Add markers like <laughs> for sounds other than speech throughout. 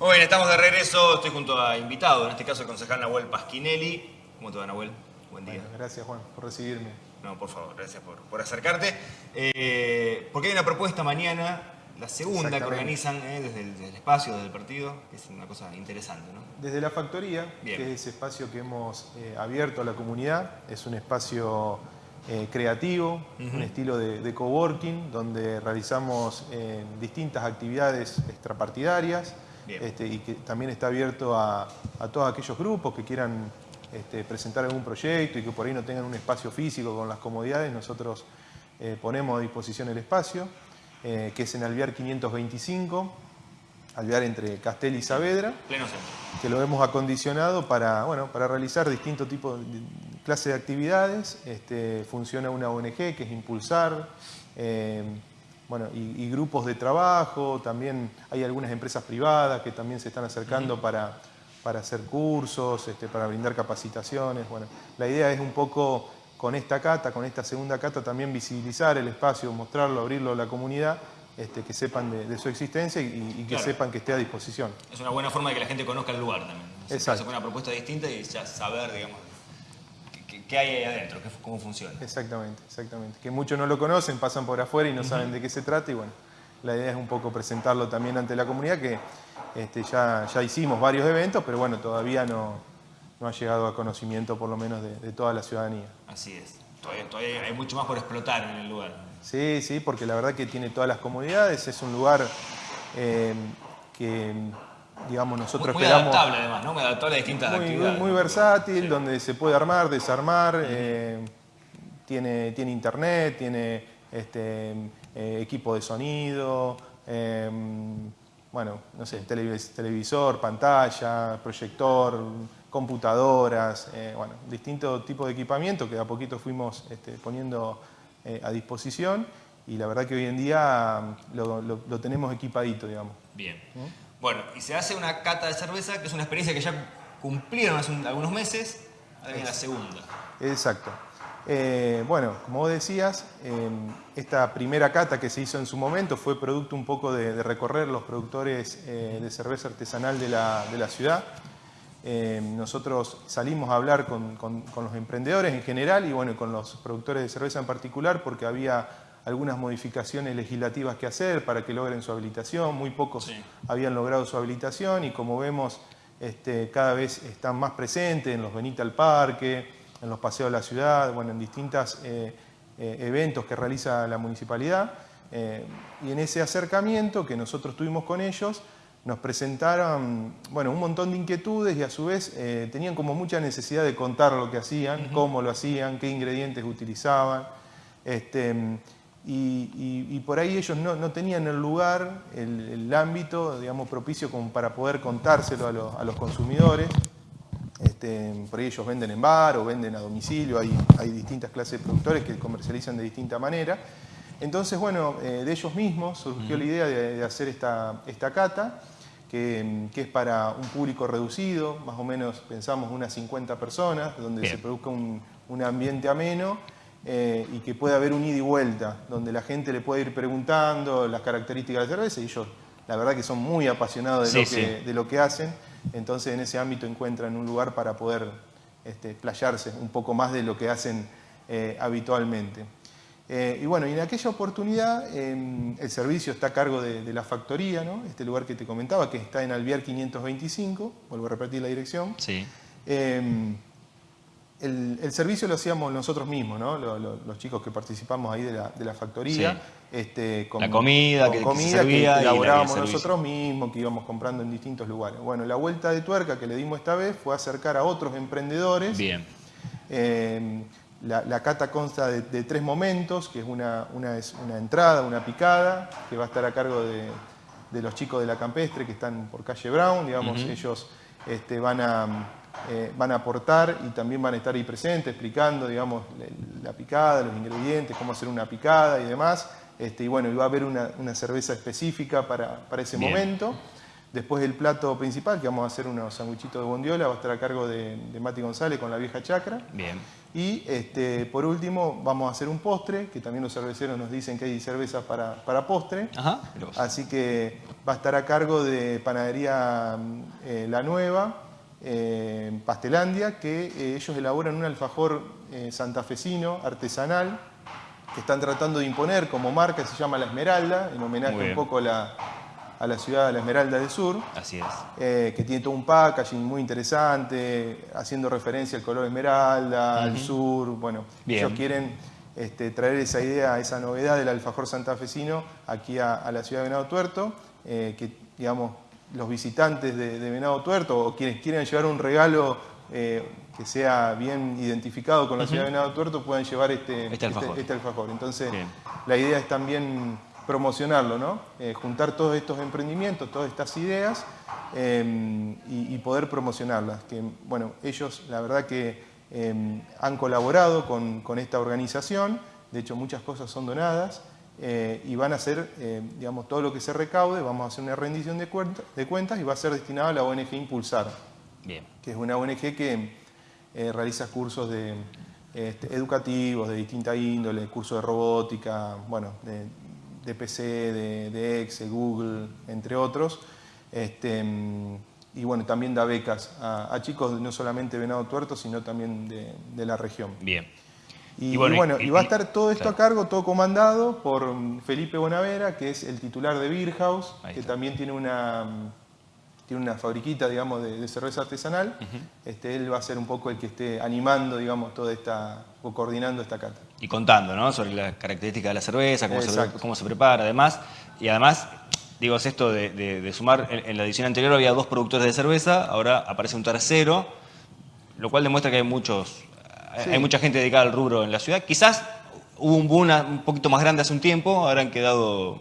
Muy bien, estamos de regreso. Estoy junto a invitado, en este caso el concejal Nahuel Pasquinelli. ¿Cómo te va, Nahuel? Buen día. Bueno, gracias, Juan, por recibirme. No, por favor, gracias por, por acercarte. Eh, porque hay una propuesta mañana, la segunda que organizan eh, desde, el, desde el espacio, desde el partido, que es una cosa interesante, ¿no? Desde la factoría, Bien. que es ese espacio que hemos eh, abierto a la comunidad, es un espacio eh, creativo, un estilo de, de coworking, donde realizamos eh, distintas actividades extrapartidarias. Este, y que también está abierto a, a todos aquellos grupos que quieran este, presentar algún proyecto y que por ahí no tengan un espacio físico con las comodidades, nosotros eh, ponemos a disposición el espacio, eh, que es en Alvear 525, Alvear entre Castel y Saavedra Pleno centro. que lo hemos acondicionado para, bueno, para realizar distintos tipos de clases de actividades. Este, funciona una ONG que es Impulsar, eh, bueno, y, y grupos de trabajo, también hay algunas empresas privadas que también se están acercando para, para hacer cursos, este, para brindar capacitaciones. Bueno, la idea es un poco con esta cata, con esta segunda cata, también visibilizar el espacio, mostrarlo, abrirlo a la comunidad, este, que sepan de, de su existencia y, y que Claro. sepan que esté a disposición. Es una buena forma de que la gente conozca el lugar también. Exacto. hace una propuesta distinta y ya saber, digamos, qué- hay ahí adentro, qué- cómo funciona. Exactamente, exactamente. Que muchos no lo conocen, pasan por afuera y no saben de qué se trata y bueno, la idea es un poco presentarlo también ante la comunidad que este, ya, ya hicimos varios eventos, pero bueno, todavía no, no ha llegado a conocimiento por lo menos de, de toda la ciudadanía. Así es. Todavía, todavía hay mucho más por explotar en el lugar. Sí, sí, porque la verdad que tiene todas las comodidades, es un lugar eh, que, digamos, nosotros muy, muy esperamos... adaptable además, ¿no? Muy adaptable a distintas muy, actividades. muy versátil, donde se puede armar, desarmar, eh, tiene, tiene internet, tiene este, eh, equipo de sonido, eh, bueno, no sé, televis- televisor, pantalla, proyector, computadoras, eh, bueno, distintos tipos de equipamiento que de a poquito fuimos este, poniendo a disposición y la verdad que hoy en día mm, lo, lo- lo tenemos equipadito, digamos. Bien. Bueno, y se hace una cata de cerveza, que es una experiencia que ya cumplieron hace un- algunos meses, ahora viene la segunda. Exacto. Eh, bueno, como vos decías, eh, esta primera cata que se hizo en su momento fue producto un poco de, de recorrer los productores eh, de cerveza artesanal de la, de la ciudad. Eh, nosotros salimos a hablar con, con- con los emprendedores en general y bueno, y con los productores de cerveza en particular porque había algunas modificaciones legislativas que hacer para que logren su habilitación. Muy pocos Sí. habían logrado su habilitación y como vemos este, cada vez están más presentes en los Benita al Parque, en los paseos de la ciudad, bueno, en distintos eventos que realiza la municipalidad. Eh, y en ese acercamiento que nosotros tuvimos con ellos, nos presentaron bueno, un montón de inquietudes y a su vez eh, tenían como mucha necesidad de contar lo que hacían, cómo lo hacían, qué ingredientes utilizaban. Este, y, y- y por ahí ellos no, no tenían el lugar, el, el ámbito, digamos, propicio como para poder contárselo a, los- a los consumidores. Este, por ahí ellos venden en bar o venden a domicilio, hay, hay distintas clases de productores que comercializan de distinta manera. Entonces, bueno, eh, de ellos mismos surgió la idea de, de hacer esta, esta cata, que, que es para un público reducido, más o menos pensamos unas 50 personas, donde Bien. se produzca un, un ambiente ameno eh, y que pueda haber un ida y vuelta, donde la gente le puede ir preguntando las características de la cerveza y ellos, la verdad que son muy apasionados de, Sí, lo, que, sí. de lo que hacen, entonces en ese ámbito encuentran un lugar para poder este, playarse un poco más de lo que hacen eh, habitualmente. Eh, y bueno, y en aquella oportunidad eh, el servicio está a cargo de, de la factoría, ¿no? este lugar que te comentaba, que está en Alviar 525, vuelvo a repetir la dirección. Sí. El, el servicio lo hacíamos nosotros mismos, ¿no? Lo- lo- los chicos que participamos ahí de la, de la factoría. Sí. Este, con, La comida con que- que se servía el elaborábamos nosotros mismos, que íbamos comprando en distintos lugares. Bueno, la vuelta de tuerca que le dimos esta vez fue acercar a otros emprendedores. Bien. Eh, la, la cata consta de, de tres momentos, que es una, una es una entrada, una picada, que va a estar a cargo de, de los chicos de la campestre que están por calle Brown, digamos, ellos este, van, a, eh, van a aportar y también van a estar ahí presentes explicando, digamos, la, la picada, los ingredientes, cómo hacer una picada y demás. Este, y bueno, y va a haber una, una cerveza específica para, para ese Bien. momento. Después el plato principal, que vamos a hacer unos sanguichitos de bondiola, va a estar a cargo de, Mati González con la vieja chacra. Bien. Y este, por último vamos a hacer un postre, que también los cerveceros nos dicen que hay cervezas para, para postre. Ajá, Así que va a estar a cargo de Panadería eh, La Nueva, eh, Pastelandia, que eh, ellos elaboran un alfajor santafesino, artesanal, que están tratando de imponer como marca, se llama La Esmeralda, en homenaje un poco a la, a la ciudad de la Esmeralda del Sur. Así es. Eh, que tiene todo un packaging muy interesante, haciendo referencia al color esmeralda, al sur. Bueno, ellos quieren este, traer esa idea, esa novedad del alfajor santafesino aquí a, la ciudad de Venado Tuerto, eh, que digamos los visitantes de, Venado Tuerto o quienes quieren llevar un regalo eh, que sea bien identificado con la ciudad de Venado Tuerto puedan llevar este, este, este, este alfajor. Entonces, la idea es también promocionarlo, ¿no? Eh, juntar todos estos emprendimientos, todas estas ideas em, y, poder promocionarlas. Que, bueno, ellos la verdad que em, han colaborado con, esta organización, de hecho muchas cosas son donadas eh, y van a hacer, eh, digamos, todo lo que se recaude, vamos a hacer una rendición de, de cuentas y va a ser destinado a la ONG Impulsar, Bien. que es una ONG que realiza cursos de, este, educativos de distinta índole, cursos de robótica, bueno, de, de PC, de, Excel, Google, entre otros. Este, y bueno, también da becas a, chicos no solamente de Venado Tuerto, sino también de, la región. Bien. Y, bueno, y, va a estar todo esto a cargo, todo comandado por Felipe Bonavera, que es el titular de Beer House, que también tiene una tiene una fabriquita, digamos, de, cerveza artesanal. este, él va a ser un poco el que esté animando, digamos, toda esta, o coordinando esta cata. Y contando, ¿no? Sobre las características de la cerveza, cómo, se, cómo se, prepara, además. Y además, digo, es esto de, sumar, en, la edición anterior había dos productores de cerveza, ahora aparece un tercero, lo cual demuestra que hay muchos, hay mucha gente dedicada al rubro en la ciudad. Quizás hubo un boom un poquito más grande hace un tiempo, ahora han quedado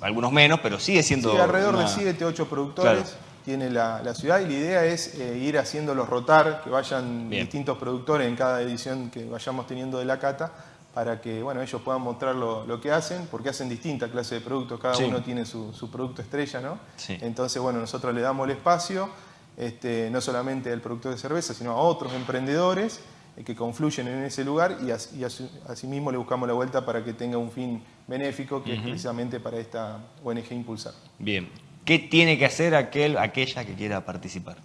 algunos menos, pero sigue siendo... Sí, alrededor de 7, 8 productores tiene la, ciudad y la idea es eh, ir haciéndolos rotar, que vayan distintos productores en cada edición que vayamos teniendo de la cata, para que bueno, ellos puedan mostrar lo, que hacen, porque hacen distintas clases de productos, cada uno tiene su, producto estrella, ¿no? Entonces, bueno, nosotros le damos el espacio, este, no solamente al productor de cerveza, sino a otros emprendedores, que confluyen en ese lugar y, asimismo le buscamos la vuelta para que tenga un fin benéfico, que es precisamente para esta ONG Impulsar. Bien. ¿Qué tiene que hacer aquel, aquella que quiera participar?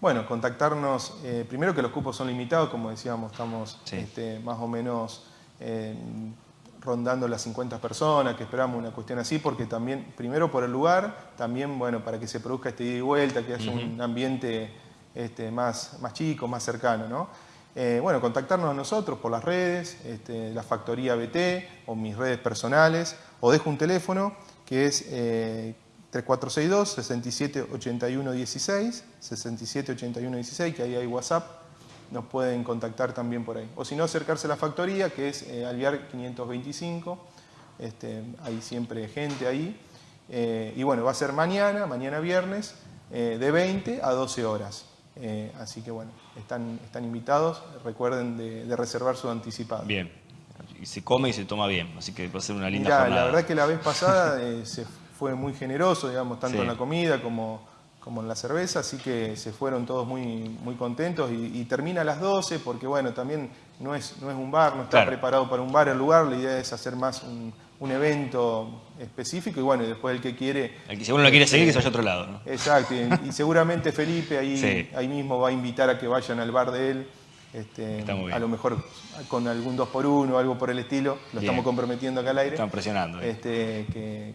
Bueno, contactarnos, eh, primero que los cupos son limitados, como decíamos, estamos este, más o menos eh, rondando las 50 personas, que esperamos una cuestión así, porque también, primero por el lugar, también, bueno, para que se produzca este ida y vuelta, que haya un ambiente este, más, más chico, más cercano, ¿no? Eh, bueno, contactarnos a nosotros por las redes, este, la Factoría BT o mis redes personales, o dejo un teléfono que es 3462 678116 678116 que ahí hay WhatsApp, nos pueden contactar también por ahí. O si no, acercarse a la factoría, que es eh, Alviar 525, este, hay siempre gente ahí. Eh, y bueno, va a ser mañana, mañana viernes, de 20 a 12 horas. Así que bueno, están, están invitados, recuerden de, reservar su anticipado. Bien, y se come y se toma bien, así que va a ser una linda Mirá, La verdad que la vez pasada <laughs> se fue muy generoso, digamos, tanto en la comida como, como en la cerveza, así que se fueron todos muy, muy contentos y, termina a las 12 porque, bueno, también no es, no es un bar, no está preparado para un bar. El lugar, la idea es hacer más un, evento específico y bueno, después el que quiere... El que seguro no quiere seguir que se vaya a otro lado. ¿no? Exacto, y, seguramente Felipe ahí, ahí mismo va a invitar a que vayan al bar de él. Este, a lo mejor con algún 2 por 1 o algo por el estilo, lo estamos comprometiendo acá al aire. Están presionando. Este,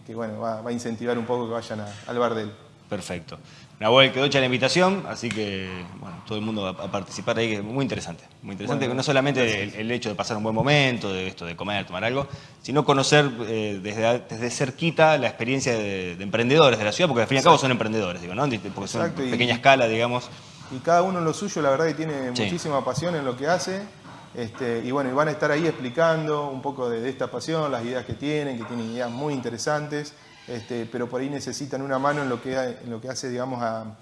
que, bueno, va, a incentivar un poco que vayan al bar de él. Perfecto. Nahuel quedó hecha la invitación, así que bueno, todo el mundo va a participar ahí, que es muy interesante. Muy interesante, no solamente el, hecho de pasar un buen momento, de esto de comer, tomar algo, sino conocer eh, desde, desde cerquita la experiencia de, emprendedores de la ciudad, porque al fin y al cabo son emprendedores, digo, ¿no? porque son pequeña escala, digamos y cada uno en lo suyo, la verdad que tiene muchísima pasión en lo que hace. Este, y bueno, y van a estar ahí explicando un poco de, esta pasión, las ideas que tienen, que tienen ideas muy interesantes, este, pero por ahí necesitan una mano en lo que, en lo que hace, digamos, a,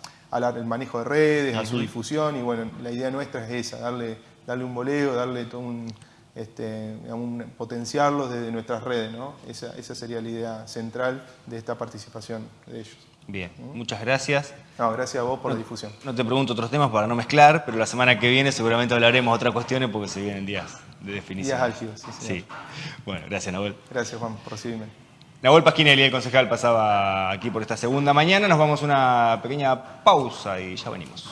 el manejo de redes, a su difusión, y bueno, la idea nuestra es esa, darle, darle un voleo, darle todo este, un, potenciarlos desde nuestras redes, ¿no? Esa, esa sería la idea central de esta participación de ellos. Bien, ¿Mm? muchas gracias. No, gracias a vos por la difusión. No te pregunto otros temas para no mezclar, pero la semana que viene seguramente hablaremos otras cuestiones porque se vienen días de definición. Días álgidos, sí, sí. Bueno, gracias, Nahuel. Gracias, Juan, por recibirme. La Nahuel Pasquinelli, el concejal, pasaba aquí por esta segunda mañana. Nos vamos a una pequeña pausa y ya venimos.